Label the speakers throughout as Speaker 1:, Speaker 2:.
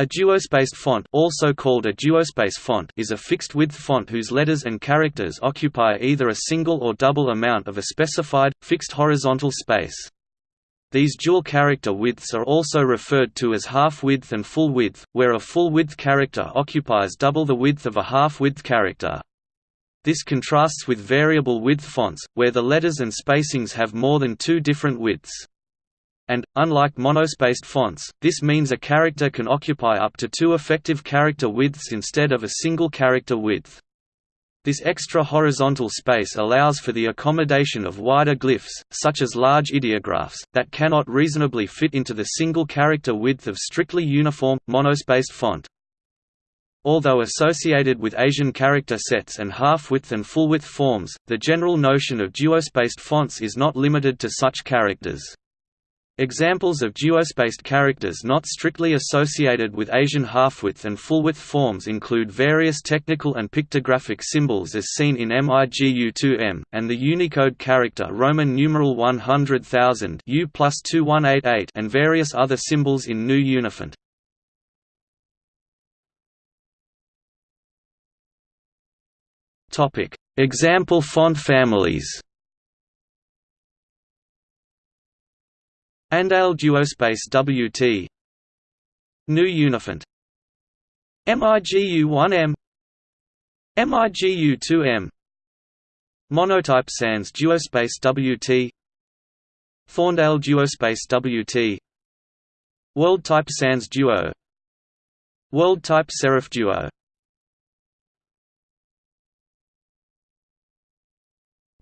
Speaker 1: A duospace font, also called a duospace font is a fixed-width font whose letters and characters occupy either a single or double amount of a specified, fixed horizontal space. These dual character widths are also referred to as half-width and full-width, where a full-width character occupies double the width of a half-width character. This contrasts with variable width fonts, where the letters and spacings have more than two different widths and, unlike monospaced fonts, this means a character can occupy up to two effective character widths instead of a single character width. This extra horizontal space allows for the accommodation of wider glyphs, such as large ideographs, that cannot reasonably fit into the single character width of strictly uniform, monospaced font. Although associated with Asian character sets and half-width and full-width forms, the general notion of duospaced fonts is not limited to such characters. Examples of duospaced characters not strictly associated with Asian half-width and full-width forms include various technical and pictographic symbols as seen in MIGU2M, and the Unicode character Roman numeral 100,000 U and various other symbols in GNU Unifont. Example font families Andale duospace WT GNU Unifont MIGU1M MIGU2M Monotype Sans duospace WT Thorndale duospace WT World Type Sans Duo. World Type Serif Duo.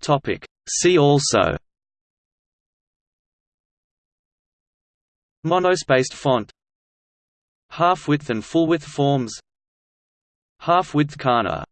Speaker 1: Topic. See also Monospaced font Half-width and full-width forms Half-width kana